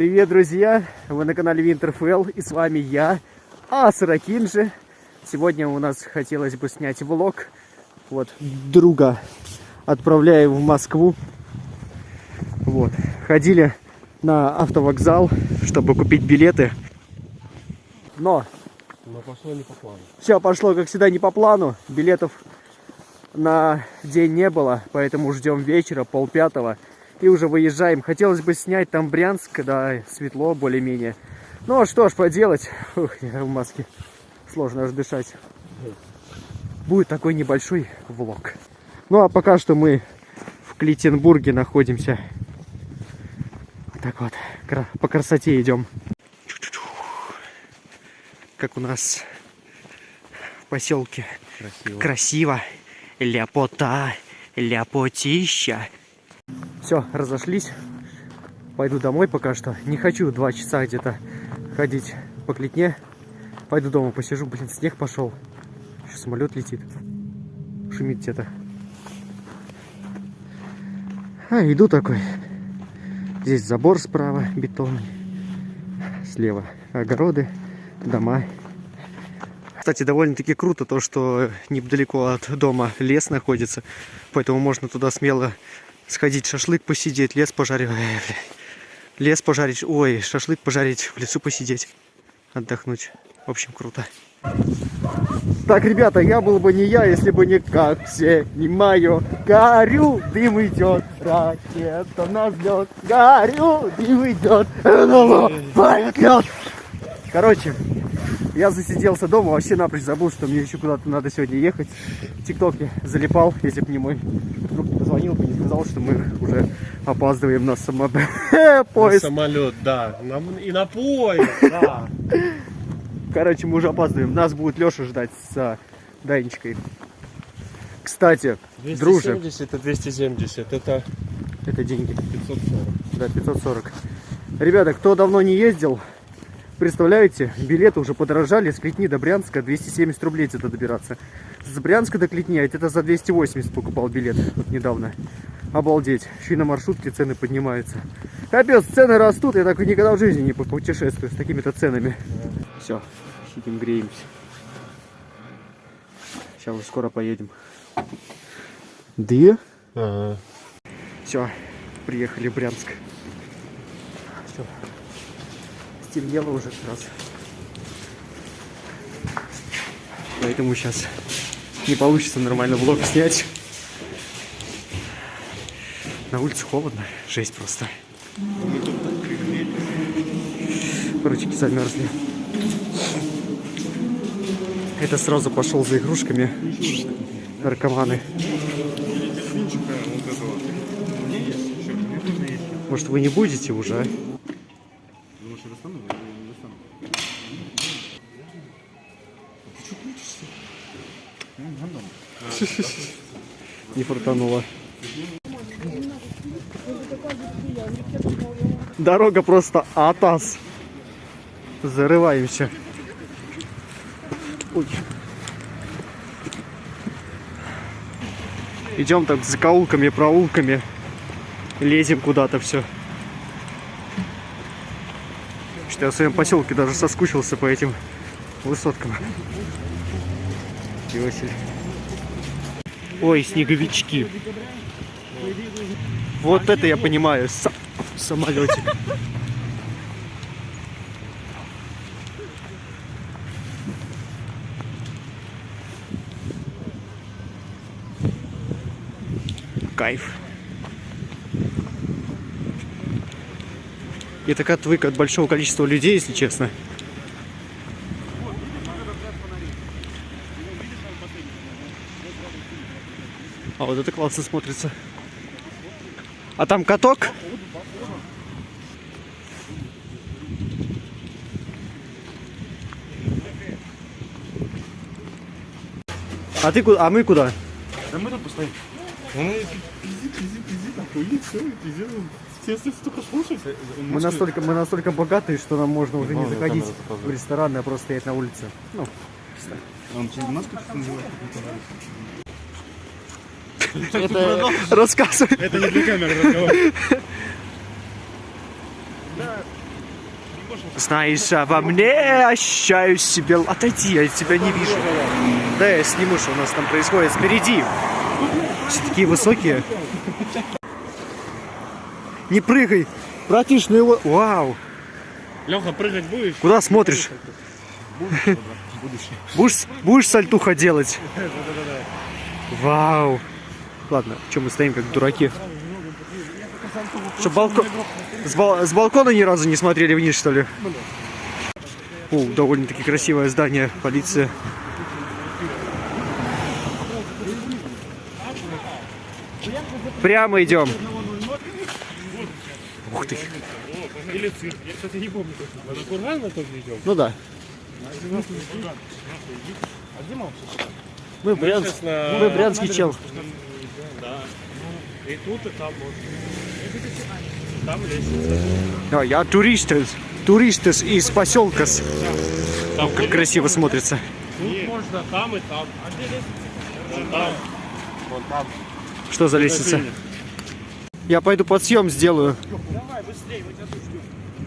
Привет, друзья! Вы на канале Winterfell и с вами я, Асра Кинджи. Сегодня у нас хотелось бы снять влог. Вот, друга отправляю в Москву. Вот, ходили на автовокзал, чтобы купить билеты. Но Но пошло не по плану. все пошло, как всегда, не по плану. Билетов на день не было, поэтому ждем вечера, полпятого. И уже выезжаем. Хотелось бы снять там Брянск, когда светло более-менее. Ну, а что ж поделать. Ух, я в маске. Сложно аж дышать. Будет такой небольшой влог. Ну, а пока что мы в Клитенбурге находимся. Вот так вот. По красоте идем. Как у нас в поселке Красиво. красиво. Ляпота, ляпотища. Все, разошлись. Пойду домой пока что. Не хочу два часа где-то ходить по клетне. Пойду дома посижу. Блин, снег пошел. Еще самолет летит. Шумит где-то. А, иду такой. Здесь забор справа бетонный. Слева огороды, дома. Кстати, довольно-таки круто то, что недалеко от дома лес находится, поэтому можно туда смело сходить, шашлык посидеть, лес пожарить, лес пожарить, ой, шашлык пожарить, в лесу посидеть, отдохнуть. В общем, круто. Так, ребята, я был бы не я, если бы не как все, не мое. Горю, дым идет, ракета на взлет. Горю, дым идет, падает лед. Короче, я засиделся дома, вообще напрочь забыл, что мне еще куда-то надо сегодня ехать. В ТикТоке залипал, если бы не мой друг позвонил бы, не сказал, что мы уже опаздываем на само... На поезд. самолет, да. На- и на поезд, да. Короче, мы уже опаздываем. Нас будет Леша ждать с а, Данечкой. Кстати, друже, 270 и 270, это это деньги. 540. Да, 540. Ребята, кто давно не ездил, представляете, билеты уже подорожали с Клетни до Брянска 270 рублей где-то добираться. С Брянска до Клетни, а это за 280 покупал билет вот недавно. Обалдеть. Еще и на маршрутке цены поднимаются. Капец, цены растут, я так никогда в жизни не путешествую с такими-то ценами. Все, сидим, греемся. Сейчас уже скоро поедем. Да? Ага. Все, приехали в Брянск. Все. Стемнело уже как раз. Поэтому сейчас не получится нормально влог снять. На улице холодно, жесть просто. Ручки замерзли. Это сразу пошел за игрушками наркоманы. Может вы не будете уже, а? Не фартануло. Дорога просто атас. Зарываемся. Идем так закоулками, проулками. Лезем куда-то все. Что я в своем поселке даже соскучился по этим высоткам. Иосиф. Ой, снеговички. Вот это я понимаю. са- Самолетик. Кайф. Я так отвык от большого количества людей, если честно. Вот это классно смотрится. А там каток? А ты куда? А мы куда? Да мы тут постоим. Ну, пизди, пизди, пизди, охуеть, все, пизди. Все остаются только слушать. Мы настолько, мы настолько богатые, что нам можно уже не заходить в рестораны, а просто стоять на улице. Ну, Он через нас как называет? Это рассказывай. Это не для камеры разговор. Знаешь, а во мне ощущаю себе... Отойди, я тебя не вижу. Да, я сниму, что у нас там происходит впереди. Все такие высокие. Не прыгай. Братиш, ну его... Вау. Леха, прыгать будешь? Куда смотришь? Будешь, будешь сальтуха делать? Вау. Ладно, что мы стоим как дураки? Что, балкон... С, бал- с балкона ни разу не смотрели вниз, что ли? О, довольно-таки красивое здание, полиция. Прямо идем. Ух ты. Или цирк. Я, кстати, не помню точно. Это курган тоже идем? Ну да. А где? Мы брянск... На- Мы брянский чел. Да. И тут, и там вот. Там лестница. А, я турист. Турист из- поселка. Там Как красиво смотрится. Тут можно там и там. А где лестница? Там. Вон там. Что за лестница? Я пойду подсъем сделаю. Давай, быстрее, мы тебя тут ждем.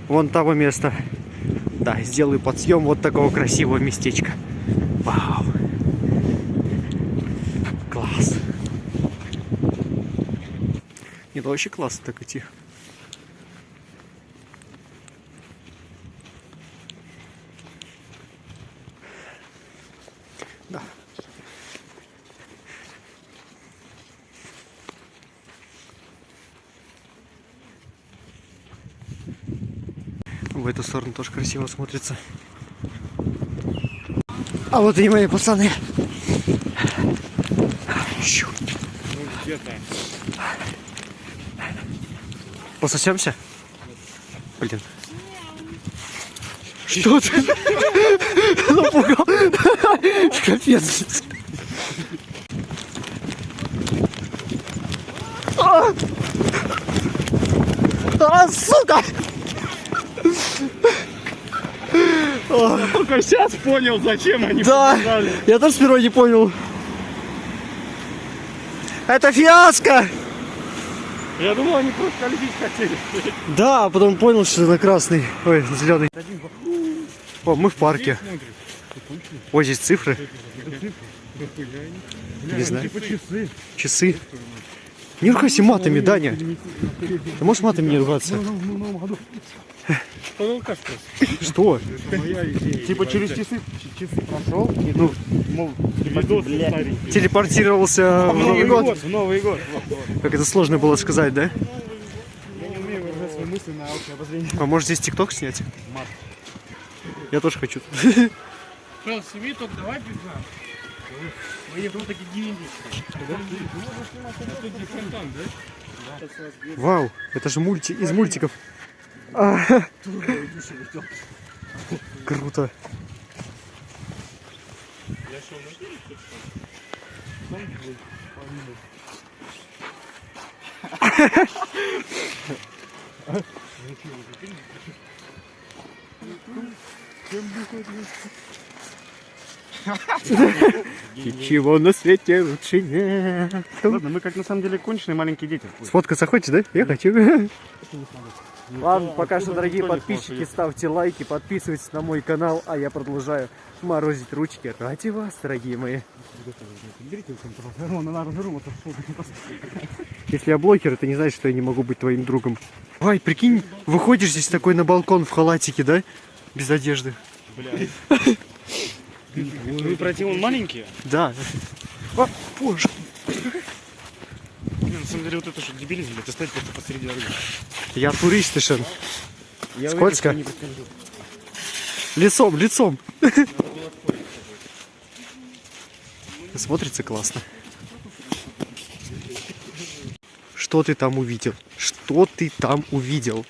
Вон того места. Да, сделаю подсъем вот такого красивого местечка. Вау. Ну вообще классно так идти. Да. В эту сторону тоже красиво смотрится. А вот и мои пацаны. Щу. Ну, где-то. Пососемся? Блин. Что ты? Напугал. Капец. А! А, сука! Только сейчас понял, зачем они Да, побежали. я тоже сперва не понял. Это фиаско! Я думал, они просто лететь хотели. Да, а потом понял, что это красный. Ой, зеленый. О, мы в парке. Ой, здесь цифры. Не знаю. Типа часы. Часы. Не ругайся матами, Даня. Ты можешь матами не ругаться? Ну, как Что? Типа через часы, часы прошел, и Ну, мол, телепортировался в Новый год. В Новый год. Как это сложно было сказать, да? Я не умею выражать свои мысли на обозрение. А может здесь тикток снять? Мат. Я тоже хочу. Что, сними, только давай без нас. Мы не тут такие деньги. Тут где фонтан, да? Вау, это же мульти из мультиков. А. Круто. Я шел на берег, тут что? Там был помимо. Ничего на свете лучше нет. Ладно, мы как на самом деле конченые маленькие дети. Сфоткаться хочешь, да? Я хочу. Ладно, пока что, дорогие не подписчики, ставьте лайки, подписывайтесь на мой канал, а я продолжаю морозить ручки ради вас, дорогие мои. Если я блогер, это не значит, что я не могу быть твоим другом. Ай, прикинь, выходишь здесь такой на балкон в халатике, да? Без одежды. Вы пройти он маленькие? Да. О, боже. На самом деле вот это что дебилизм, это стоять просто посреди дороги. Я турист, Ишен. Я Скользко? Лицом, лицом. Смотрится классно. Что ты там увидел? Что ты там увидел?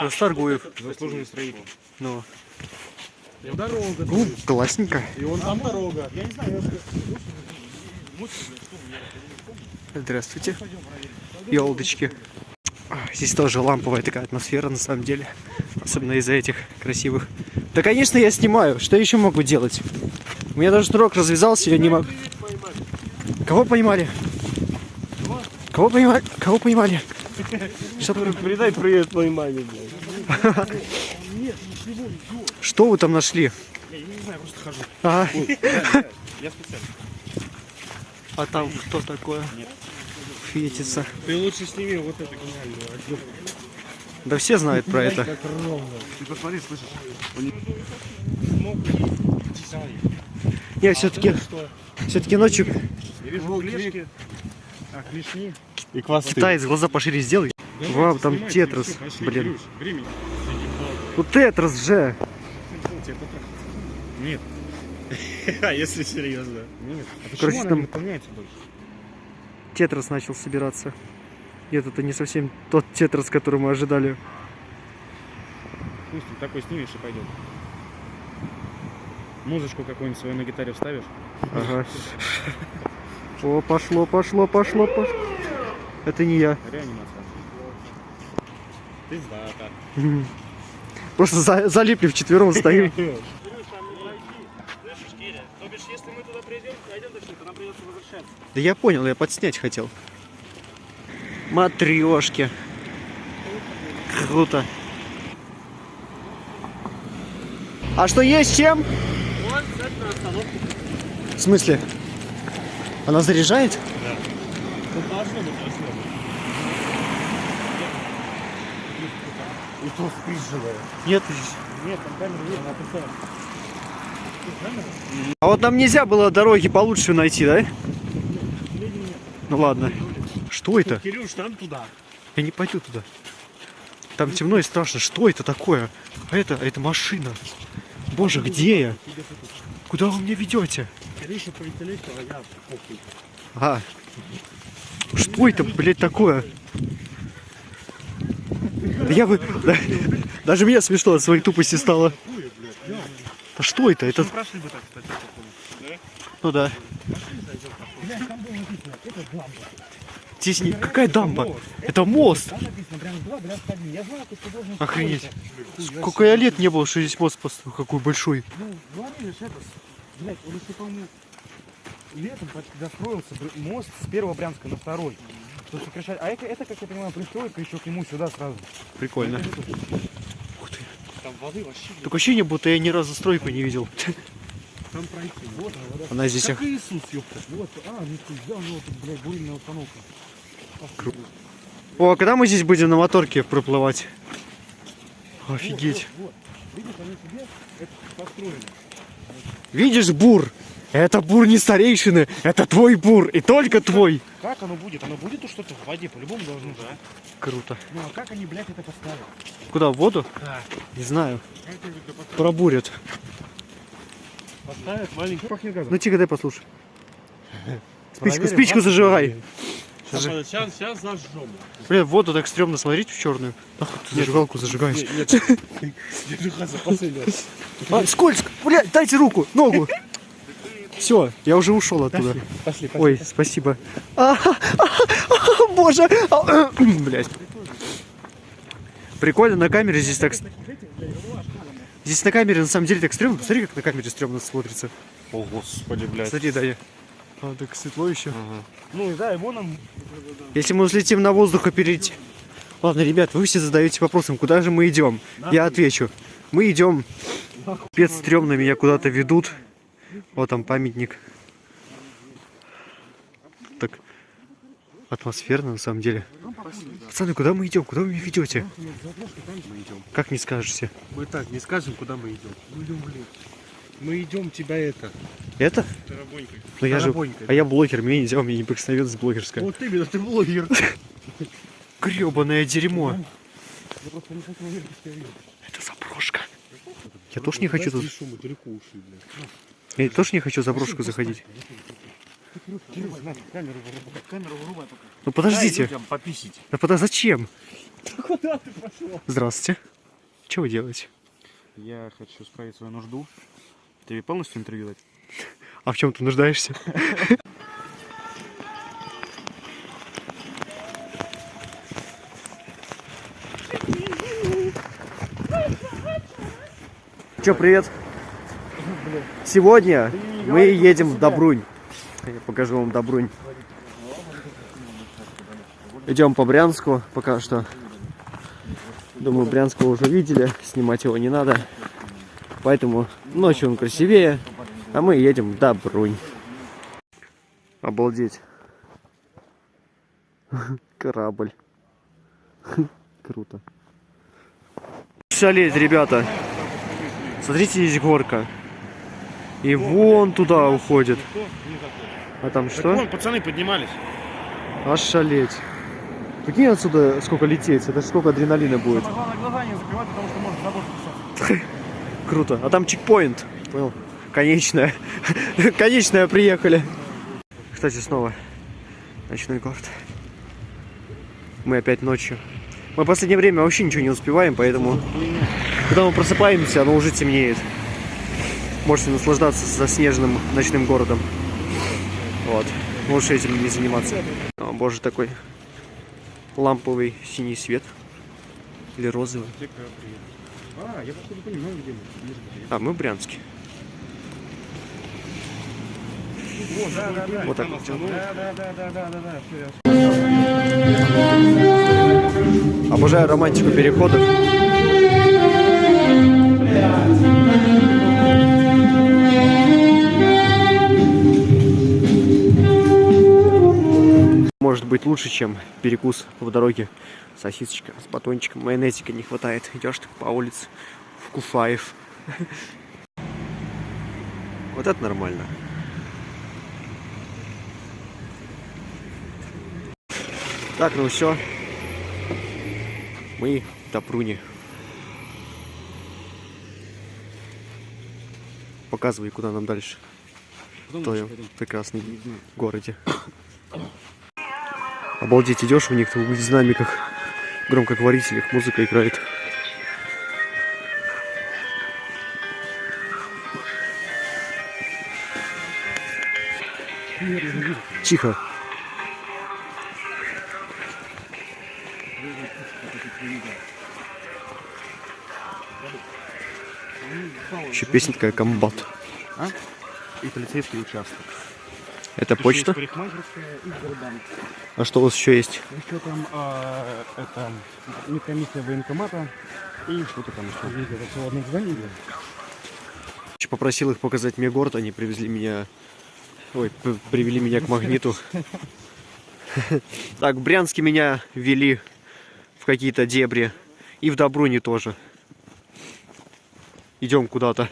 Расторгуев. Заслуженный строитель. Ну, Дорога. ну, классненько. И он там дорога. Я не знаю, Здравствуйте. Елдочки. А, Здесь тоже ламповая такая атмосфера на самом деле. Особенно из-за этих красивых. Да, конечно, я снимаю. Что еще могу делать? У меня даже шнурок развязался, я не могу. Кого поймали? Кого поймали? Кого поймали? Что, Передай привет твоей маме, что вы там нашли? Я не знаю, просто хожу. А, Я специально. а там что такое? Фетится. Ты лучше сними вот это гениальную Да все знают про это. Ты посмотри, слышишь? И. Я все-таки, все-таки ночью Я вижу клешки. А, клешни. И хвосты. китаец глаза пошире сделай. Вау, там тетрас, блин. Ну тетрас же. Нет. А если серьезно? Нет. А почему Короче, она там- не выполняется больше? Тетрас начал собираться. Нет, это не совсем тот тетрас, который мы ожидали. Пусть ты такой снимешь и пойдет. Музычку какую-нибудь свою на гитаре вставишь. Ага. О, пошло, пошло, пошло, пошло. Это не я. Реанимация. Пиздата. Просто за- залипли вчетвером стоим. Слышишь, Киря, то бишь, если мы туда придем, найдем точно, то нам придется возвращаться. Да я понял, я подснять хотел. Матрешки. Круто. А что есть чем? Вот. В смысле? Она заряжает? Да. Ну, должно быть. И то. Нет. Нет, там камера есть, она пустая. А вот нам нельзя было дороги получше найти, да? Ну ладно. Что это? Кирюш, там туда. Я не пойду туда. Там темно и страшно. Что это такое? А это, это машина. Боже, где я? Куда вы меня ведете? Кирюша а я похуй. А. Что это, блядь, такое? Да я бы... да- даже мне смешно от своей тупости стало. Да что это? Это... Мы прошли бы так, кстати, по ходу. Ну да. Здесь не... Какая дамба? Это мост. Охренеть. Сколько я лет не было, что здесь мост построил. Какой большой. Ну, говорили же это, с- блядь, он еще, по-моему, летом достроился мост с первого Брянска на второй. Тут сокращать. А это, это, как я понимаю, пристройка еще к нему сюда сразу. Прикольно. Ух ты. Там воды вообще нет. Такое ощущение, будто я ни разу стройку не видел. Там пройти. Вот она, вода. Она здесь... Как Иисус, ёпта. Вот, а, ну ты взял, ну, блядь, бурильная установка. О, а когда мы здесь будем на моторке проплывать? Офигеть. Вот, вот. Видишь, бур? Это бур не старейшины, это твой бур, и только твой. Как оно будет? Оно будет то что-то в воде, по-любому должно же, а? Круто. Ну, а как они, блядь, это поставят? Куда, в воду? Да. Не знаю. Пробурят. Поставят маленький. Пахнет газом. Ну тихо, дай послушай. Спичку, Проверим, спичку зажигай. Сейчас, сейчас, сейчас зажжем. Бля, в воду так стрёмно смотреть в черную. Нахуй ты зажигалку зажигаешь. Нет, нет. Держи за последний раз. А, скользко! Бля, дайте руку, ногу. Все, я уже ушел оттуда. Пошли, пошли. Ой, спасибо. А, а, а, Боже! А, Блять. Прикольно, на камере здесь так... Здесь на камере на самом деле так стрёмно. Посмотри, как на камере стрёмно смотрится. О, господи, блядь. Смотри, Даня. А, так светло еще. Ну, да, его нам... Если мы взлетим на воздух и перейти... Ладно, ребят, вы все задаете вопросом, куда же мы идем? Я отвечу. Мы идем... Пец стрёмно меня куда-то ведут. Вот там памятник. Так атмосферно на самом деле. Пацаны, куда мы идем? Куда вы меня ведете? Как не скажете? Мы так не скажем, куда мы идем. Мы идем, блин. Мы идем тебя это. Это? Тарабонькой. Я же... А я блогер, мне нельзя, у меня неприкосновенность блогерская. Вот именно, ты блогер. Гребаное дерьмо. Это заброшка. Я тоже не хочу тут... Я тоже не хочу заброшку заходить. Ну подождите. Да подожди, зачем? Куда ты пошел? Здравствуйте. Что вы делаете? Я хочу справить свою нужду. Тебе полностью интервью дать? А в чем ты нуждаешься? Че, привет. Сегодня мы едем в Добрунь. Я покажу вам Добрунь. Идем по Брянску пока что. Думаю, Брянска уже видели, снимать его не надо. Поэтому ночью он красивее, а мы едем до Брунь. Обалдеть. Корабль. Круто. Шалеть, ребята. Смотрите, есть горка. И вон туда уходит. А там что? Вон, пацаны поднимались. Аж шалеть. Прикинь отсюда сколько лететь, это сколько адреналина будет. Глаза не закрывать, потому что может. Круто. А там чекпоинт. Понял? Конечная. Конечная приехали. Кстати, снова ночной город. Мы опять ночью. Мы в последнее время вообще ничего не успеваем, поэтому когда мы просыпаемся, оно уже темнеет. Можете наслаждаться заснеженным ночным городом. Вот. Лучше этим не заниматься. О, боже, такой ламповый синий свет. Или розовый. А, я походу понимаю, где мы. А, мы в Брянске. Вот, так вот. Обожаю романтику переходов. Может быть лучше, чем перекус в дороге. Сосисочка с батончиком, майонезика не хватает. Идешь так по улице, вкушаешь. Вот это нормально. Так, ну все. Мы в Добруне. Показывай, куда нам дальше. В твоем прекрасном городе. Обалдеть, идешь у них в динамиках, громкоговорителях, музыка играет. Тихо. Еще песня такая комбат. И полицейский участок. Это почта? И Сбербанк. А что у вас еще есть? Еще там а, это медкомиссия военкомата и что-то там еще. Это все в одном здании. Попросил их показать мне город, они привезли меня... Ой, привели меня к магниту. Так, в Брянске меня вели какие-то дебри. И в Добруне тоже. Идем куда-то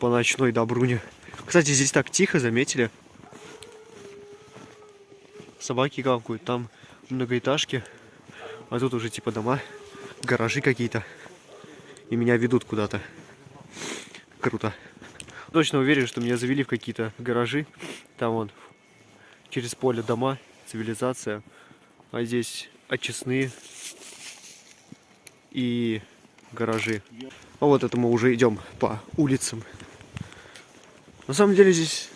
по ночной Добруне. Кстати, здесь так тихо, заметили? Собаки гавкают, там многоэтажки. А тут уже типа дома, гаражи какие-то. И меня ведут куда-то. Круто. Точно уверен, что меня завели в какие-то гаражи. Там вон через поле дома, цивилизация. А здесь очистные и гаражи. А вот это мы уже идем по улицам. На самом деле здесь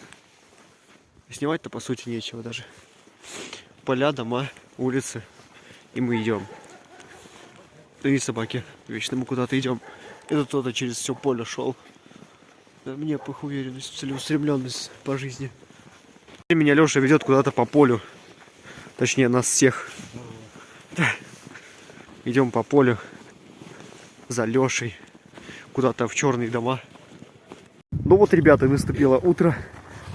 снимать-то по сути нечего даже. Поля, дома, улицы. И мы идем. И собаки. Вечно мы куда-то идем. Это кто-то через все поле шел. Мне по уверенность, целеустремленность по жизни. И Меня Леша ведет куда-то по полю. Точнее, нас всех. Да. Идем по полю за Лешей. Куда-то в черные дома. Ну вот, ребята, наступило утро.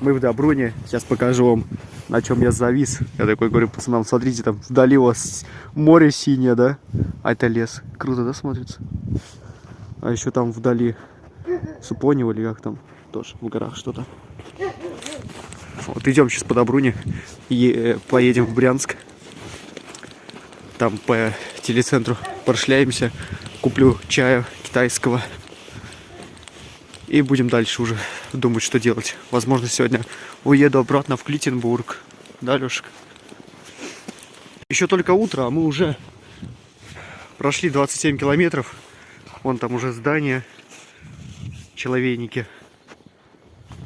Мы в Добруне. Сейчас покажу вам, на чем я завис. Я такой говорю пацанам, смотрите, там вдали у вас море синее, да? А это лес. Круто, да, смотрится? А еще там вдали Супонево или как там? Тоже в горах что-то. Вот идем сейчас по Добруне. И э, поедем в Брянск. Там по телецентру прошляемся. Куплю чая китайского. И будем дальше уже думать, что делать. Возможно, сегодня уеду обратно в Клитенбург. Да, Лешек? Еще только утро, а мы уже прошли 27 километров. Вон там уже здания, человейники.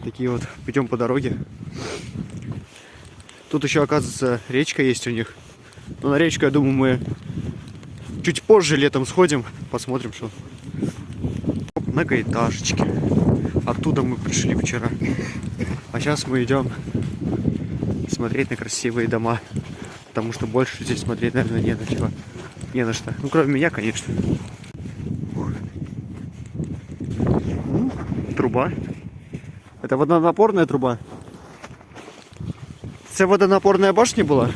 Такие вот. Идем по дороге. Тут еще, оказывается, речка есть у них. Но на речку, я думаю, мы чуть позже летом сходим. Посмотрим, что. Многоэтажечки. Оттуда мы пришли вчера. А сейчас мы идем смотреть на красивые дома потому что больше здесь смотреть, наверное, не на чего. Не на что. Ну, кроме меня, конечно. Ну, Труба. Это водонапорная труба. Це водонапорная башня была?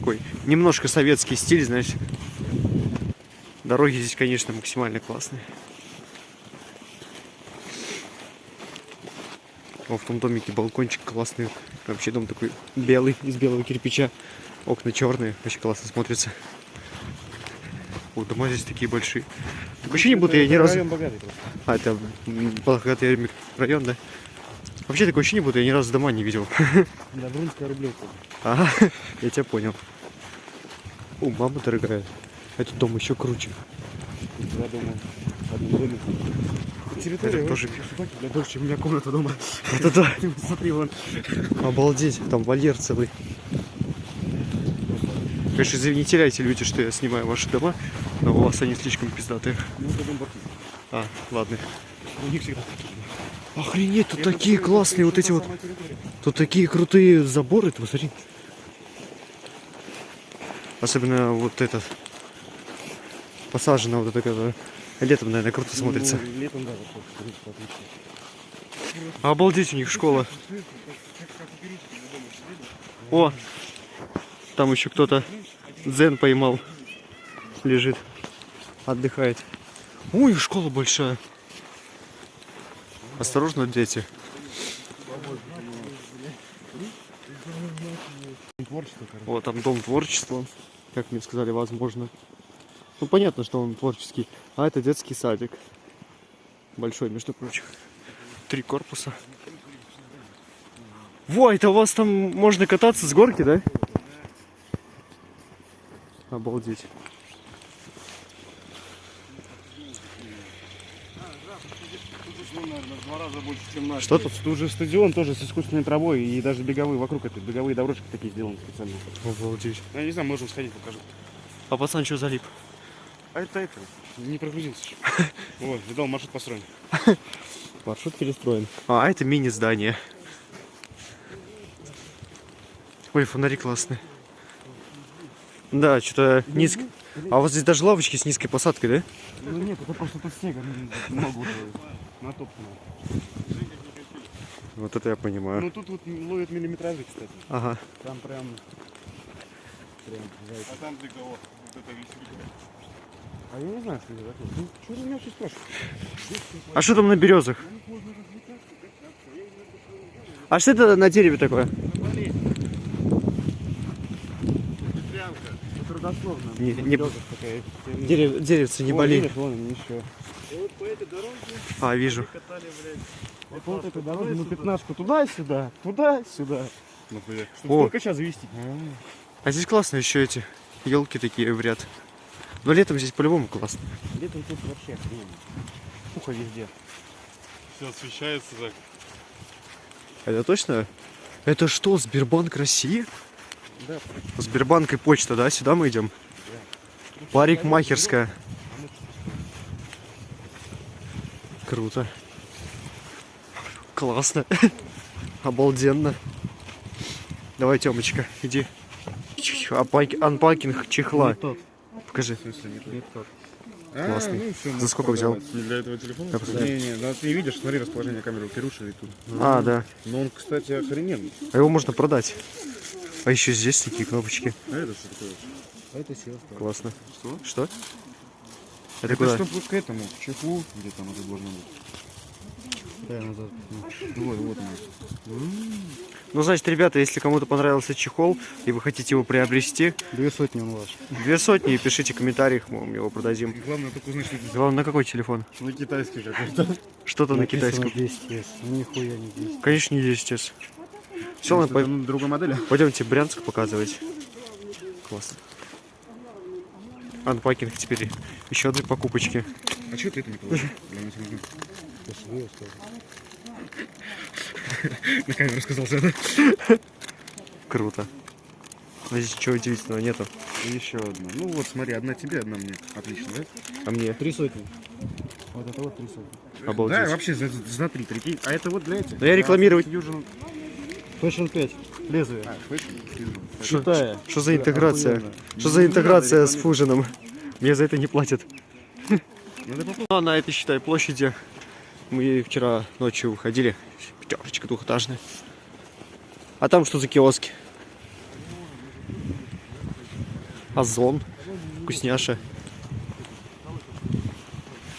Такой немножко советский стиль, знаешь. Дороги здесь, конечно, максимально классные. О, в том домике балкончик классный. Вообще дом такой белый, из белого кирпича. Окна черные, очень классно смотрится. О, дома здесь такие большие. Такое ощущение, будто я ни разу... А, это богатый район, да? Вообще такое ощущение, будто я ни разу дома не видел. Да, Брунская рублевка. Ага, я тебя понял. О, мама дорогая. Этот дом еще круче. Два дома в одном доме. Территория Это тоже- больше, чем у меня комната дома. Это да. Смотри, вон. Обалдеть, там вольер целый. Конечно, не теряйте, люди, что я снимаю ваши дома, но у вас они слишком пиздатые. Ну, это дом. А, ладно. У них всегда. Охренеть, тут Это такие классные вот это эти вот, тут такие крутые заборы, ты посмотри. Особенно вот этот, посажена вот эта, которая летом, наверное, круто смотрится. Ну, летом, да, вот. Обалдеть, у них школа. О, там еще кто-то дзен поймал. Лежит, отдыхает. Ой, школа большая. Осторожно, дети. Вот там дом творчества, как мне сказали, возможно. Ну, понятно, что он творческий. А это детский садик. Большой, между прочим. Три корпуса. Во, это у вас там можно кататься с горки, да? Обалдеть. Ну, наверное, в два раза больше, чем. Что тут? Тут же стадион тоже с искусственной травой и даже беговые вокруг этой беговые дорожки такие сделаны специально. Обалдеть. Я не знаю, можем сходить, покажу. А пацан что залип? А это это, не прогрузился еще. Вот, видал, маршрут построен. Маршрут перестроен. А, это мини-здание. Ой, фонари классные. Да, что-то низко. А вот здесь даже лавочки с низкой посадкой, да? Ну нет, это просто тут снега ну, много уже натоптано. Вот это я понимаю. Ну тут вот ловят миллиметражи, кстати. Ага. Там прям... Прям. А там для кого? Вот это веселка. А я не знаю, что это такое. Ну, что ты меня все спрашиваешь? А что там на березах? А что это на дереве такое? Родословно. Не- не-. Дерев, деревце не Вон, болей. видишь, вон они Вот по этой дороге А, вижу. катали, блядь. Вот по вот этой дороге, ну пятнашку туда-сюда, туда-сюда. Нахуя? Чтобы О. только сейчас завести. А здесь классно еще эти елки такие в ряд. Но летом здесь по-любому классно. Летом тут вообще охрененно. Пуха везде. Все освещается так. Это точно? Это что, Сбербанк России? Да. Сбербанк и почта, да? Сюда мы идем? Парикмахерская. Круто. Классно. Обалденно. Давай, Тёмочка, иди. Анпакинг чехла. Покажи. В смысле, не то? Не тот. Классный. ну, За сколько взял? Не для этого телефона? Посмотрю. Не, не, ну ты видишь, смотри расположение камеры, Кирюша и тут. А, да. Но он, кстати, охрененный. А его можно продать. А еще здесь такие кнопочки. А это что такое? А это сила Классно. Что? Что? Это Это куда? что к этому, к чехлу, где там это должно быть? Да, назад. Вот, вот оно. Ну, значит, ребята, если кому-то понравился чехол, и вы хотите его приобрести, Две сотни он ваш. две сотни, и пишите в комментариях, мы вам его продадим. И главное только узнать, это Главное, на какой телефон? на китайский какой-то. Что-то на китайском. 10 Ну нихуя не 10. Конечно, не 10 Все, ладно, это, ну, другой модели? пойдемте Брянск показывать. Классно. Анпакинг теперь. Еще одни покупочки. А что ты это не положил? На камеру сказал, да? Круто. Но здесь ничего удивительного нету. И еще одна. Ну вот, смотри, одна тебе, одна мне. Отлично, да? А мне? Три сотни. Вот это вот три сотни. Обалдеть. Да, вообще за, за три, прикинь. А это вот для этих. Да я рекламировать- Fusion. Fashion 5. Лезвие. А. Что-. Что за интеграция? Что за Ну, интеграция с фужином? Мне за это не платят. Ну, а на этой, считай, площади мы вчера ночью выходили. Пятерочка двухэтажная. А там что за киоски? Озон. Вкусняша.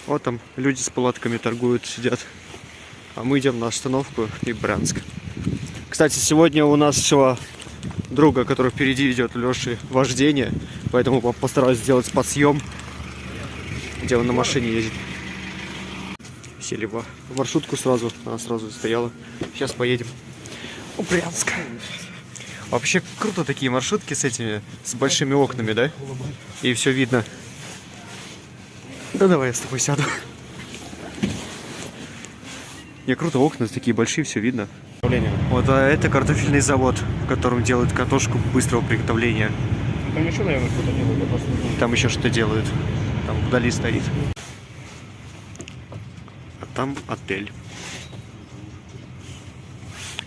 Вот там люди с палатками торгуют, сидят. А мы идем на остановку и Брянск. Кстати, сегодня у нашего друга, который впереди идет, Леши, вождение. Поэтому по- постараюсь сделать подсъем, где он на машине ездит. Сели в маршрутку сразу, она сразу стояла. Сейчас поедем в Брянск. Вообще круто такие маршрутки с этими, с большими окнами, да? И все видно. Да давай я с тобой сяду. Не, круто, окна такие большие, все видно. Вот а это картофельный завод, в котором делают картошку быстрого приготовления. Там еще, наверное, не знаю. Там еще что делают. Там вдали стоит. А там отель.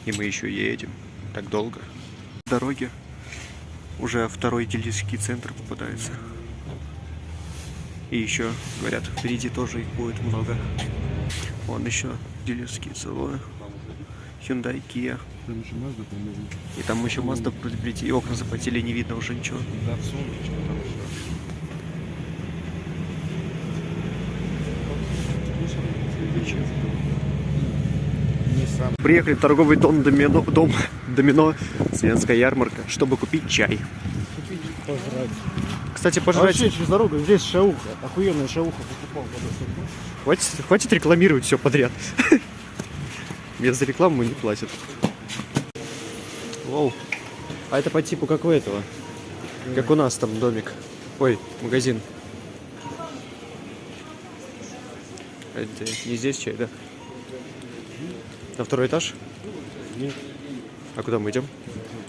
И мы еще едем. Так долго. Дороги. Уже второй дилерский центр попадается. И еще, говорят, впереди тоже их будет много. Вон еще дилерские салоны. Hyundai, Kia. Там еще Mazda, по-моему. И там еще Mazda будет прийти. И окна запотели, не видно уже ничего. Datsun, что там еще. Приехали в торговый дом Домино, дом Домино, Свенская ярмарка, чтобы купить чай. Пожрать. Кстати, А пожрать. вообще через дорогу здесь шауха. Охуенная шауха покупал. Хватит, хватит рекламировать все подряд. Мне за рекламу не платят. Воу. А это по типу как у этого? Как у нас там домик. Ой, магазин. Это не здесь чай, да? На второй этаж? Нет. А куда мы идем?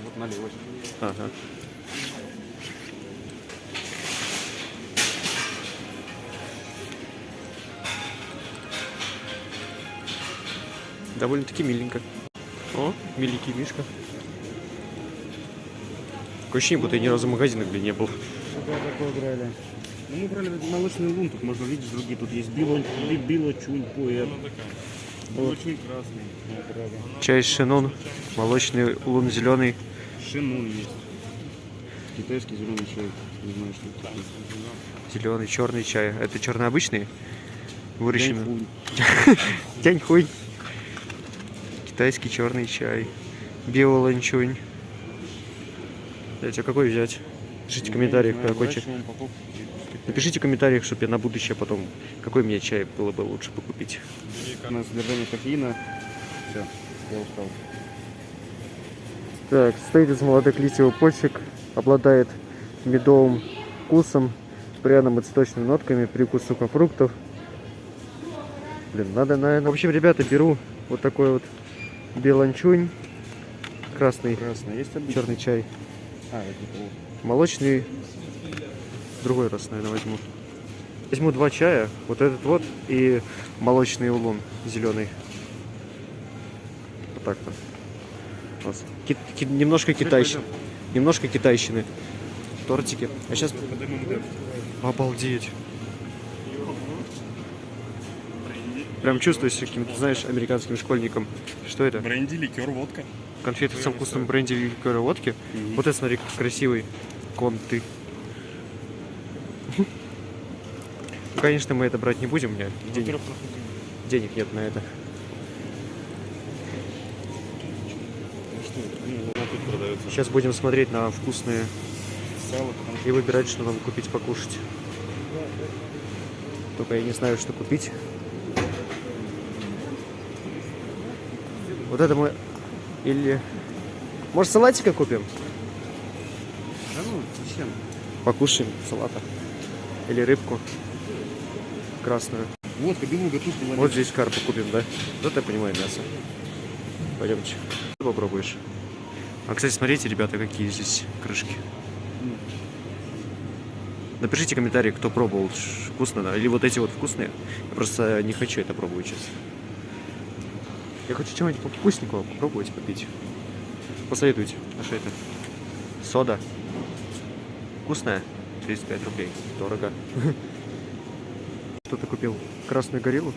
Вот налево. Ага. Довольно-таки миленько. О, миленький Мишка. Такое ощущение, будто я ни разу в магазинах, блин, не был. Когда такое брали? Ну, мы брали молочный лун, тут можно видеть другие. Тут есть било, би- било чунь, пуэр. Молочный красный. Чай шинон, молочный лун зеленый. Шинун есть. Китайский зеленый чай. Не знаю, что это. Зеленый, черный чай. Это черный обычный? Выращенный. Яньхунь. Тяньхуй. Китайский черный чай. Биоланчунь. Блять, а какой взять? Пишите в комментариях, знаю, какой чай. Напишите в комментариях, чтобы я на будущее потом, какой мне чай было бы лучше бы купить. На содержание кофеина. Все, я устал. Так, состоит из молодых листьев почек, обладает медовым вкусом, пряным и цветочными нотками, привкус сухофруктов. Блин, надо, наверное... В общем, ребята, беру вот такой вот беланчунь, красный, Красный. Есть обычный? черный чай, А, это молочный, другой раз, наверное, возьму. Возьму два чая, вот этот вот и молочный улун зеленый. Вот так-то. Вот. Ки- ки- немножко китайщины. Немножко китайщины. Тортики. А сейчас... Обалдеть. Прям чувствую себя каким-то, знаешь, американским школьником. Что это? Бренди, ликер, водка. Конфеты со вкусом бренди ликера водки. Вот это, смотри, как красивый конты. Ну, конечно, мы это брать не будем, у меня денег, Во-первых, просто денег нет на это. ну? Ну. Сейчас будем смотреть на вкусные и выбирать, что нам купить покушать. Только я не знаю, что купить. Вот это мы... Или... Может, салатика купим? Да ну, зачем? Покушаем салата. Или рыбку красную. Водка, белуга тут была. Вот здесь карпу купим, да? Вот я понимаю мясо. Пойдемте. Ты попробуешь. А, кстати, смотрите, ребята, какие здесь крышки. Напишите комментарий, кто пробовал, вкусно, да, или вот эти вот вкусные. Я просто не хочу это пробовать сейчас. Я хочу чего-нибудь вкусненького попробовать попить. Посоветуйте. А что это? Сода. Вкусная? 35 рублей. Дорого. Что ты купил? Красную гориллу?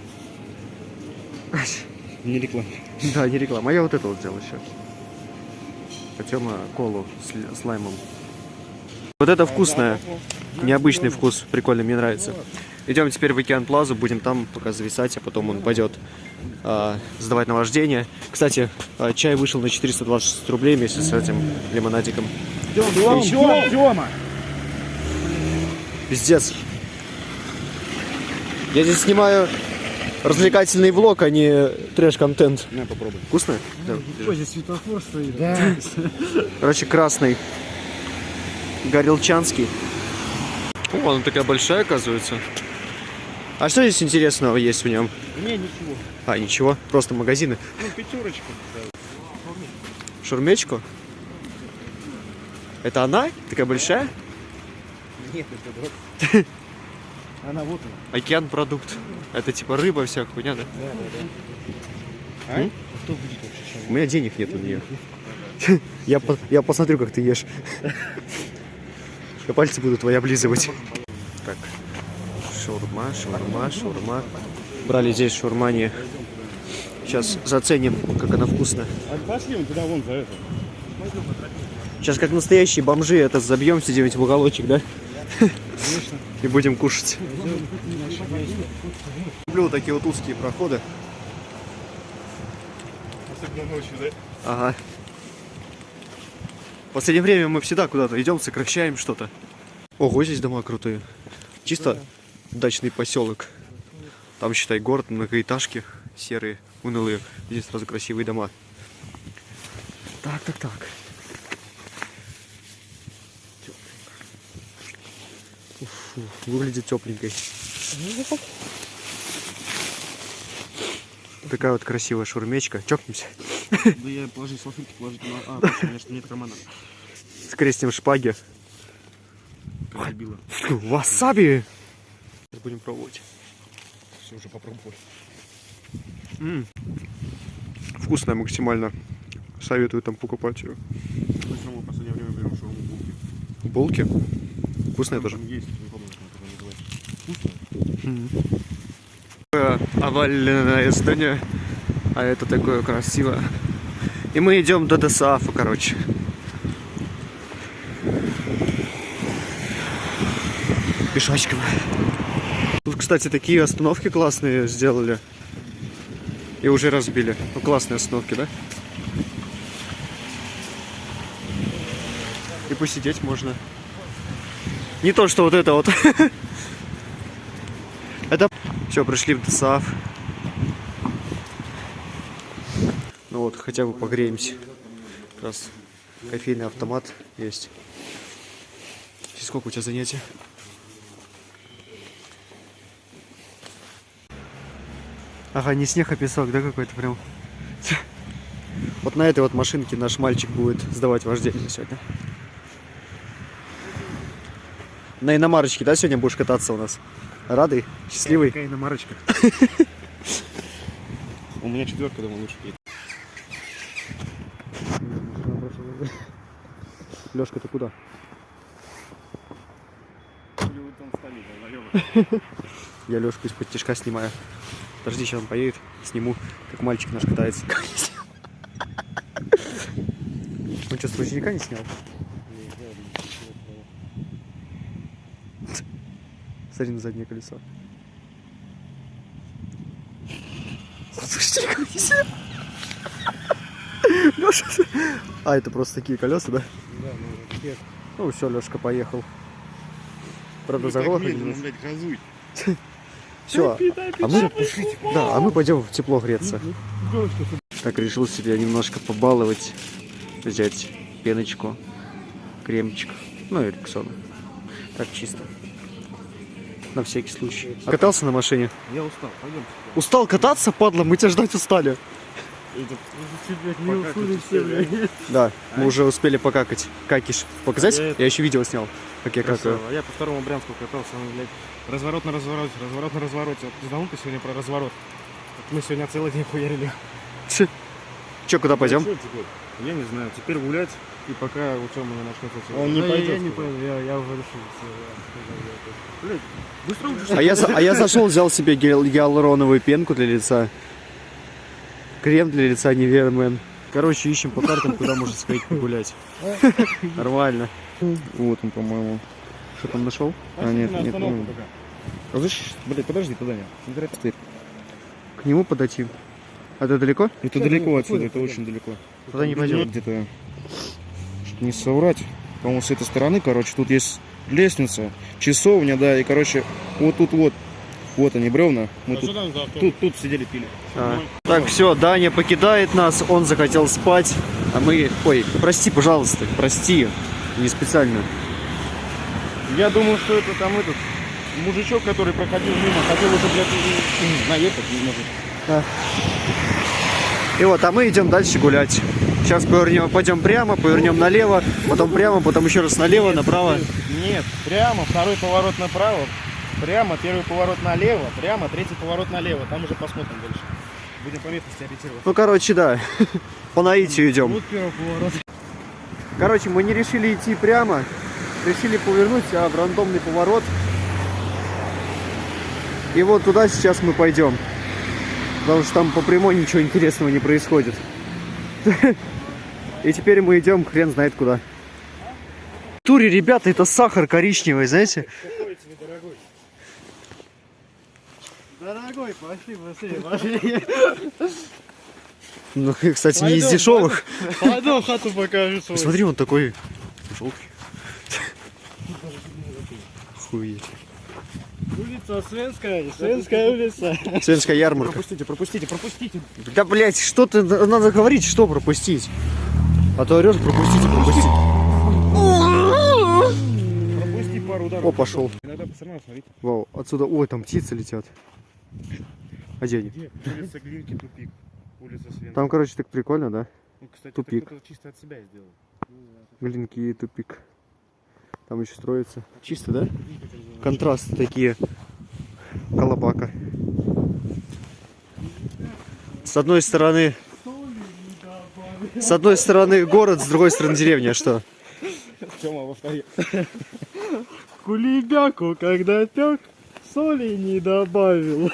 Не реклама. Да, не реклама. А я вот это вот взял еще. А Тёма колу с, лаймом. Вот это вкусное. Необычный вкус. Прикольно, мне нравится. Идем теперь в Океан Плазу, будем там пока зависать, а потом он пойдет сдавать на вождение. Кстати, а, чай вышел на 426 рублей вместе с этим лимонадиком. Тёма, Тёма! Пиздец. Я здесь снимаю развлекательный влог, а не трэш-контент. На, попробуй. Вкусно? Да. Ой, здесь светофор стоит. Да. Короче, красный. Горелчанский. О, она такая большая, оказывается. А что здесь интересного есть в нем? Не, ничего. А, ничего, просто магазины. Ну, пятерочка. Шурмечку? Это она? Такая большая? Нет, это дрот. Она вот она. Океан продукт. Это типа рыба вся хуйня, да? Да, да, да. А? Кто будет вообще? У меня денег нет на нее. Я, я посмотрю, как ты ешь. Я пальцы буду твои облизывать. Шаурма, шаурма. Брали здесь шаурмани. Сейчас заценим, как она вкусная. А пошли вон туда, вон за это. Сейчас как настоящие бомжи это забьемся где-нибудь в уголочек, да? И будем кушать. Люблю такие вот узкие проходы. Особенно ночью, да? Ага. В последнее время мы всегда куда-то идем, сокращаем что-то. Ого, здесь дома крутые. Чисто дачный поселок. Там, считай, город, многоэтажки серые, унылые. Здесь сразу красивые дома. Так, так, так. Фу, выглядит тепленькой. Такая вот красивая шурмечка. Чокнемся. Да я положи салфетки, положить на... А, у меня что нет кармана. Скрестим шпаги. Васаби! Сейчас будем пробовать. Все, уже попробовали. М. Вкусная максимально. Советую там покупать ее. Равно в последнее время берем шаурму булки. Булки. Вкусная тоже. Есть, не помню, как. Вкусно? Такое овальное здание. А это такое красивое. И мы идем до Досаафа, короче. Пешочком. Тут, кстати, такие остановки классные сделали. И уже разбили. Ну, классные остановки, да? И посидеть можно. Не то, что вот это вот. Это все, пришли в ДСАФ. Ну вот, хотя бы погреемся. Как раз кофейный автомат есть. И сколько у тебя занятий? Ага, не снег, а песок, да, какой-то прям. Вот на этой вот машинке наш мальчик будет сдавать вождение сегодня. На иномарочке, да, сегодня будешь кататься у нас? Радый? Счастливый? Какая иномарочка. У меня четверка дома лучше едет. Лешка, ты куда? Я Лешку из-под тяжка снимаю. Подожди, сейчас он поедет, сниму, как мальчик наш катается. Он что, с ручника не снял? Смотри на заднее колесо. С ручника не снял. Леша, а это просто такие колеса, да? Ну все, Лешка поехал. Правда, заглохли медленно, немножко. блядь, газуй. Все, а мы, да, а мы пойдем в тепло греться. Так, решил себя немножко побаловать, взять пеночку, кремчик, ну и рексону. Так чисто. На всякий случай. Катался на машине? Я устал, пойдем. Устал кататься, падла, мы тебя ждать устали. Не уснули все, блядь. Да, мы уже успели покакать. Какиш. Показать? Я еще видео снял, как я какаю. Я по второму Брянску катался, он, блядь, разворот на развороте, разворот на развороте. Вот ты знал ты сегодня про разворот? Мы сегодня целый день хуярили. Че, куда пойдем? Я не знаю, теперь гулять, и пока у Тёмы не начнется. Он не Ну, я- не пойду, я, уже решил. Быстро уже А я, а зашел, взял себе гиал- гиалуроновую пенку для лица. Крем для лица Невермен. Короче, ищем по картам, куда можно сходить погулять. Нормально. Вот он, по-моему. Что там нашел? А, нет, нет, ну. А? Блядь, подожди, туда не. Смотри, стырь. К нему подойти. А это далеко? Это Да, далеко отсюда, это очень далеко. Туда не Нет, пойдем. Где-то, чтобы не соврать, по-моему, с этой стороны, короче, тут есть лестница, часовня, да, и, короче, вот тут вот, вот они, бревна, мы А тут, что там за автобус? тут, тут сидели, пили. А. Так, все, Даня покидает нас, он захотел спать, а мы... Ой, прости, пожалуйста, прости, не специально. Я думаю, что это там этот мужичок, который проходил мимо, хотел уже, блядь, наехать, не может. И вот, а мы идем дальше гулять. Сейчас повернем, пойдем прямо, повернем налево, потом прямо, потом еще раз налево, направо. Нет, прямо, второй поворот направо, прямо, первый поворот налево, прямо, третий поворот налево, там уже посмотрим дальше. Будем по местности ориентироваться. Ну, короче, да, по наитию идем. Вот первый поворот. Короче, мы не решили идти прямо, решили повернуть, а в рандомный поворот. И вот туда сейчас мы пойдем. Потому что там по прямой ничего интересного не происходит. И теперь мы идем хрен знает куда. В туре, ребята, это сахар коричневый, знаете? Дорогой, пошли, быстрее, пошли. Ну, кстати, не из дешевых. Пойдем хату покажу свою. Посмотри, он такой желтый. Хуеть. Улица Свенская, Свенская улица. Свенская ярмарка. Пропустите, пропустите, пропустите. Да, блять, что ты, надо говорить, что пропустить. А то орешь, пропустите, пропустите. Пропусти пару ударов. О, пошел. Иногда все равно смотрите. Вау, отсюда, ой, там птицы летят. А где они? Где? Улица Глинки, тупик. Улица Свен. Там, короче, так прикольно, да? Ну, кстати, тупик. это кто-то чисто от себя сделал. Глинки и тупик. Там еще строится. Чисто, да? Контрасты такие. Колобака. С одной стороны... С одной стороны город, с другой стороны деревня, что? Тёма, повтори. Кулебяку, когда пек, соли не добавил.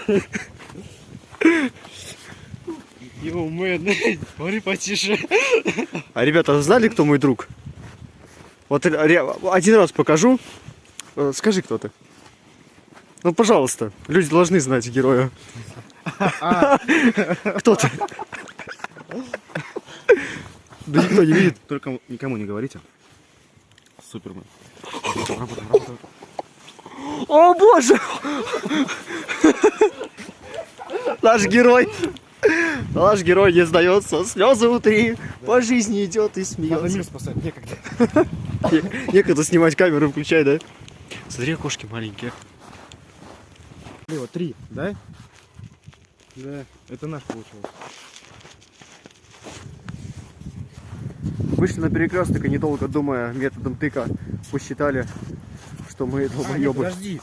Йоу, мэн, говори потише. А ребята, знали, кто мой друг? Вот ре- один раз покажу. Э, Скажи, кто ты. Ну, пожалуйста, люди должны знать героя. Кто ты? Да никто не видит. Только никому не говорите. Супермен. О боже! Наш герой. Наш герой не сдается, слезы внутри, по жизни идет и Надо смеется. мир спасать, некогда. Не- Некогда снимать камеру, включай, да? Смотри, окошки маленькие. Лево, три, да? Да. Это наш получился. Вышли на перекресток и недолго думая методом тыка посчитали, что мы А, нет, долбоебы. подожди.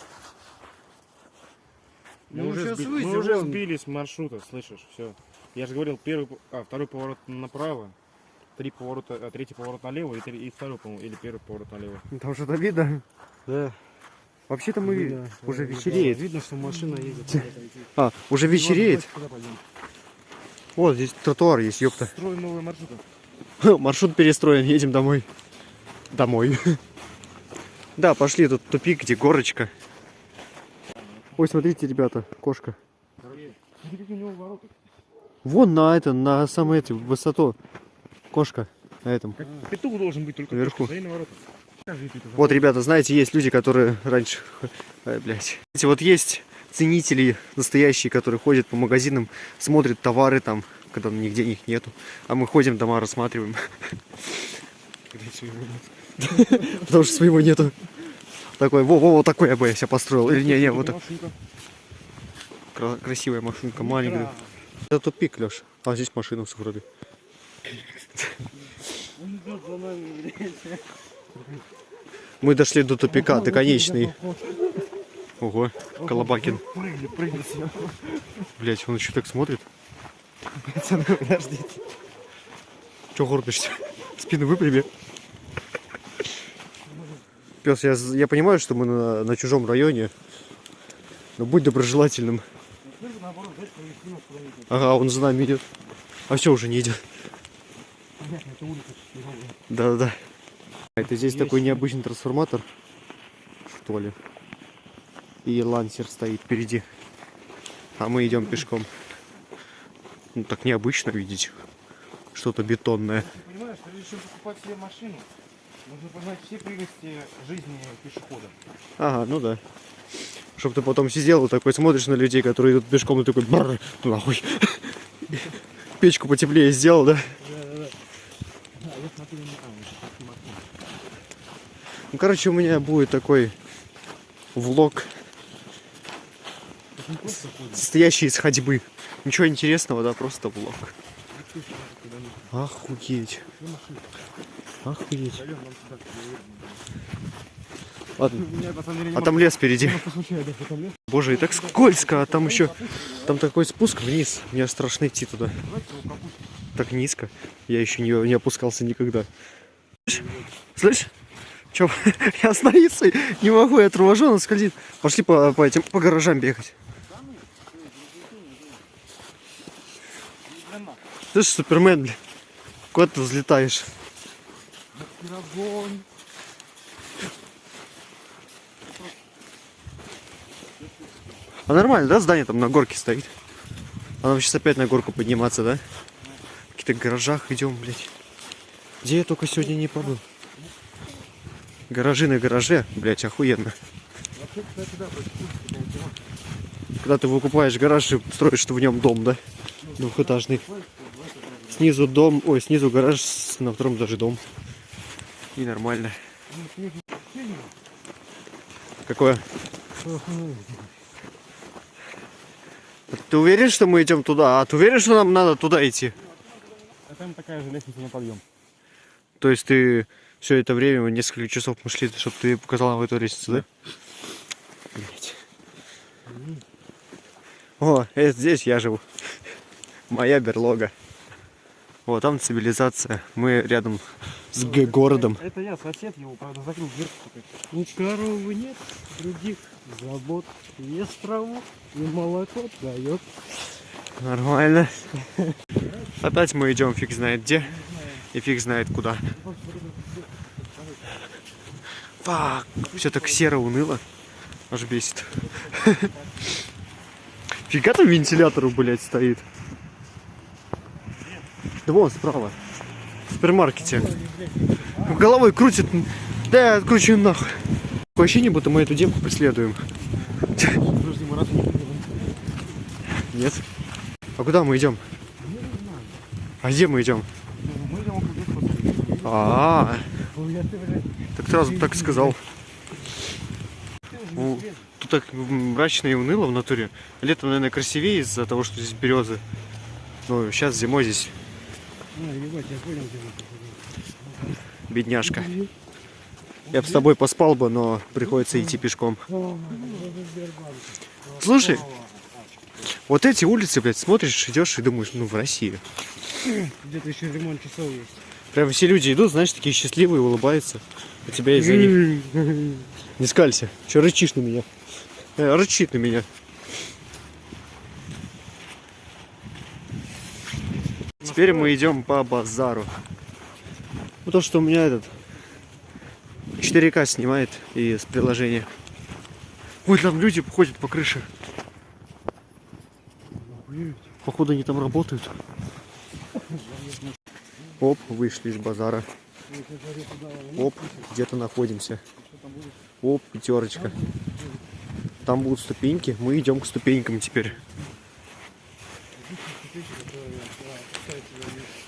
Мы, Ну, уже, щас сби- выйдем, мы уже сбились с маршрута, слышишь? Все. Я же говорил, первый, а, второй поворот направо, три поворота, а, третий поворот налево и, три- и второй, по-моему, или первый поворот налево. Там что-то видно? Да. Вообще-то мы Видно, уже вечереет. Видно, что машина едет. А, уже вечереет. Куда пойдем? Вот здесь тротуар есть, ёпта. Строим новый маршрут. Маршрут перестроен, едем домой. Домой. Да, пошли, тут тупик, где горочка. Ой, смотрите, ребята, кошка. Смотри, у него ворота. Вон на это, на самой этой высоту. Кошка на этом. Как петух должен быть только это Вот, ребята, знаете, есть люди, которые раньше... Ай, блядь. Вот есть ценители настоящие, которые ходят по магазинам, смотрят товары там, когда нигде их нету. А мы ходим, дома рассматриваем, потому что своего нету. Такой, во, во, вот такой я бы я себя построил. Или не, не, вот так. Красивая машинка, маленькая. Это тупик, Леш. А здесь машина в вроде. Мы дошли до тупика, до конечный. Ого, Колобакин. Прыгли, прыгли сверху. Блять, он еще так смотрит. Пацаны, подождите. Че горбишься? Спину выпрями. Пес, я, я понимаю, что мы на, на чужом районе, но будь доброжелательным. Ага, он за нами идет. А все уже не идет. Да-да-да. Это здесь Есть. такой необычный трансформатор, что ли. И лансер стоит впереди. А мы идем пешком. Ну так необычно видеть. Что-то бетонное. Ты понимаешь, прежде чем покупать себе машину, нужно познать все прелести жизни пешехода. Ага, ну да. Чтоб ты потом сидел и такой смотришь на людей, которые идут пешком, и такой «Бррр, нахуй. Печку потеплее сделал, да? Ну, короче, у меня будет такой влог, состоящий из ходьбы. Ничего интересного, да, просто влог. Охуеть. Ну. Охуеть. Ладно. У меня, на самом деле, А там лес впереди. Ну. Боже, и так скользко, а там еще... Там такой спуск вниз. Мне страшно идти туда. Так низко. Я еще не, не опускался никогда. Слышь? Слышь? Че, я остановиться не могу, я торможу, он скользит. Пошли по, по этим, по гаражам бегать. Слышь, Супермен, бля. Куда ты взлетаешь? А нормально, да, здание там на горке стоит? А нам сейчас опять на горку подниматься, да? В каких-то гаражах идем, блядь. Где я только сегодня не побыл? Гаражи на гараже, блядь, охуенно. Когда ты выкупаешь гараж и строишь в нем дом, да? Двухэтажный. Снизу дом, ой, снизу гараж, на втором этаже дом. И нормально. Какое? Ты уверен, что мы идем туда? А ты уверен, что нам надо туда идти? А там такая же лестница на подъем. То есть ты все это время, несколько часов мы шли, чтобы ты показал нам эту лестницу, да? Блять. О, это здесь я живу. Моя берлога. О, там цивилизация. Мы рядом с г- городом. Это я, сосед его, правда, закрыл дверцу. У коровы нет других забот. Ест траву и молоко дает. Нормально. Опять мы идем фиг знает где. И фиг знает куда. Фак. Все так серо, уныло. Аж бесит. Фига там вентилятору, блядь, стоит. Да вон справа. В супермаркете. Головой крутит. Да я откручу нахуй. Такое ощущение, будто мы эту девку преследуем. Нет. А куда мы идем? А где мы идем? А, ты, блядь, так сразу так сказал. срезал. Тут так мрачно и уныло в натуре. Летом, наверное, красивее из-за того, что здесь березы. Ну, сейчас зимой здесь бедняжка. Я бы с тобой поспал бы, но приходится идти пешком. Слушай, вот эти улицы, блядь, смотришь, идешь и думаешь, ну, в России. Где-то еще ремонт часов есть. Прям все люди идут, знаешь, такие счастливые, улыбаются. А тебя из-за них... Не скалься. Че рычишь на меня? Э, рычит на меня. Теперь мы идем по базару. Ну то, что у меня этот 4К снимает и с приложения. Ой, там люди ходят по крыше. Походу они там работают. Оп, вышли из базара. Оп, где-то находимся. Оп, пятерочка. Там будут ступеньки. Мы идем к ступенькам теперь.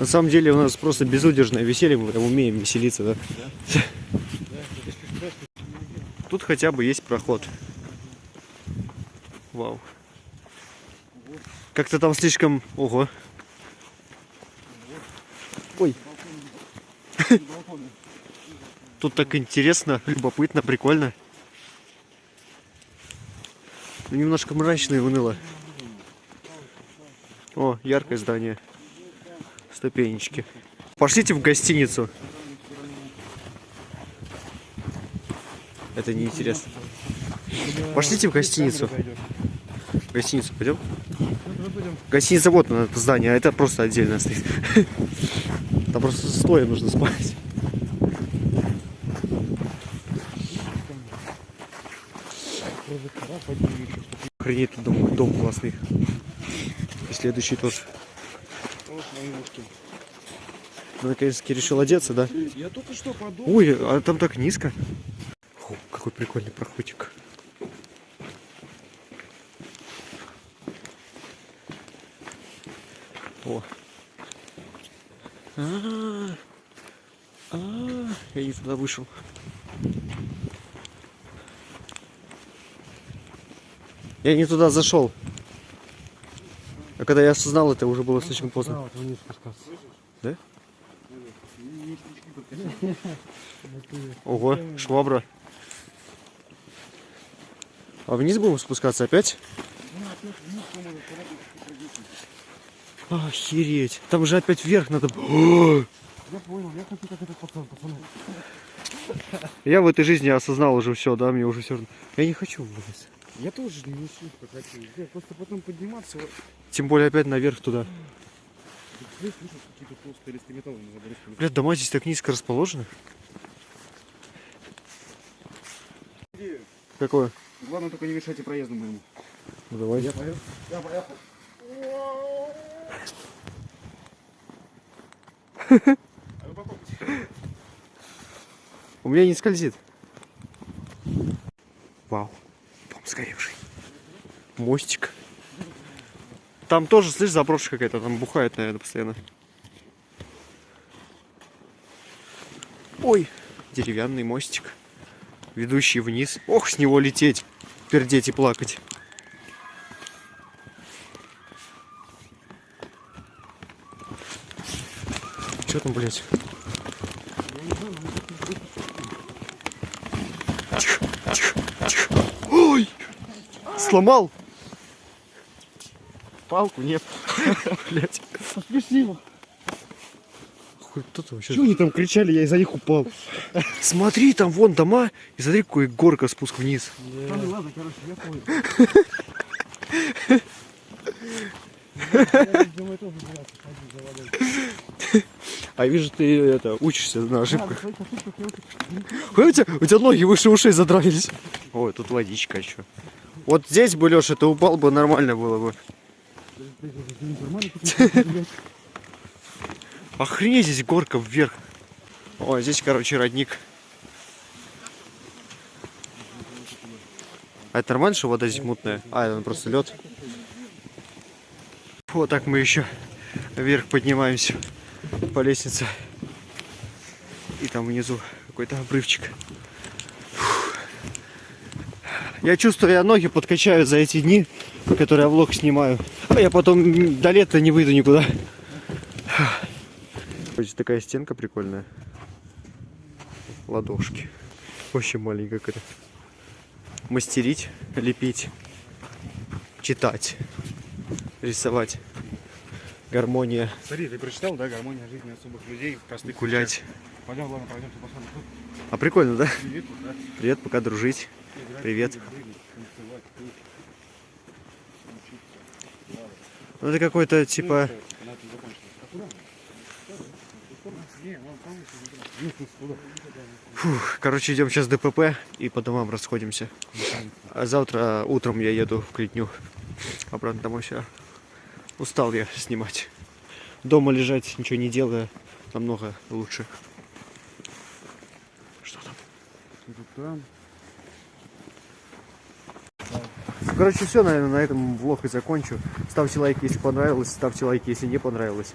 На самом деле у нас просто безудержное веселье, мы прям умеем веселиться, да? Тут хотя бы есть проход. Вау. Как-то там слишком... Ого. Ой. Тут так интересно, любопытно, прикольно. Немножко мрачно и уныло. О, яркое здание. Ступенечки. Пошлите в гостиницу. Это неинтересно. Пошлите в гостиницу. В гостиницу пойдем? Гостиница вот она, это здание, а это просто отдельно стоит. Там просто стоя нужно спать. Охренеть, дом, дом классный. И следующий тоже. Ну, наконец-таки решил одеться, да? Я только что подумал. Ой, а там так низко. Фу, какой прикольный проходик. О. А, а, я не туда вышел. Я не туда зашел. А когда я осознал это, уже было слишком поздно. спускаться. Ого, швабра. А вниз будем спускаться опять? Охереть. Там же опять вверх надо. Я понял, я хочу как этот пацан, пацаны. Я в этой жизни осознал уже все, да, мне уже все равно. Я не хочу вылазить. Я тоже не слишком хочу. Я просто потом подниматься. Тем более опять наверх туда. Здесь слышишь какие-то толстые листы металла на заборе. Блядь, дома здесь так низко расположены. Какое? Главное только не мешайте проезду моему. Ну давай. Я поехал. Я поехал. У меня не скользит. Вау. Сгоревший. Мостик. Там тоже, слышь, заброшка какая-то. Там бухает, наверное, постоянно. Ой, деревянный мостик. Ведущий вниз. Ох, с него лететь, пердеть и плакать. Что там, блядь? Тихо, тихо, тихо. Ой! Сломал! Палку нет. Блять. Спасибо. Хуй, кто там вообще? Чего они там кричали, я из-за них упал. Смотри, там вон дома, и смотри, какой горка спуск вниз. Пацаны, ладно, короче, я понял. А вижу, ты это учишься на Да, ошибках. у, тебя, у тебя ноги выше ушей задрались. Ой, тут водичка еще. Вот здесь бы, Леша, ты упал бы, нормально было бы. Охренеть, здесь горка вверх. Ой, здесь, короче, родник. А это нормально, что вода здесь мутная? А, это просто лед. Вот так мы еще вверх поднимаемся по лестнице. И там внизу какой-то обрывчик. Я чувствую, я ноги подкачаю за эти дни, которые я влог снимаю. А я потом до лета не выйду никуда. Здесь такая стенка прикольная. Ладошки. Очень маленькая какая-то. Мастерить, лепить, читать, рисовать. Гармония, Смотри, ты прочитал, да, гармония жизни особых людей, простых гулять. Пойдем, ладно, пойдемте посмотрим. А прикольно, да? Привет, да. Привет, пока дружить. Привет. Ну это какой-то типа... Фух, короче, идем сейчас ДПП и по домам расходимся. А завтра утром я еду в Клетню. Обратно домой все. Устал я снимать. Дома лежать, ничего не делая, намного лучше. Что там? Короче, все, наверное, на этом влог и закончу. Ставьте лайки, если понравилось, ставьте лайки, если не понравилось.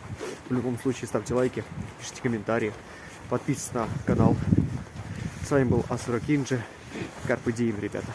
В любом случае, ставьте лайки, пишите комментарии, подписывайтесь на канал. С вами был Асура Кинджи. Карпы Дием, ребята.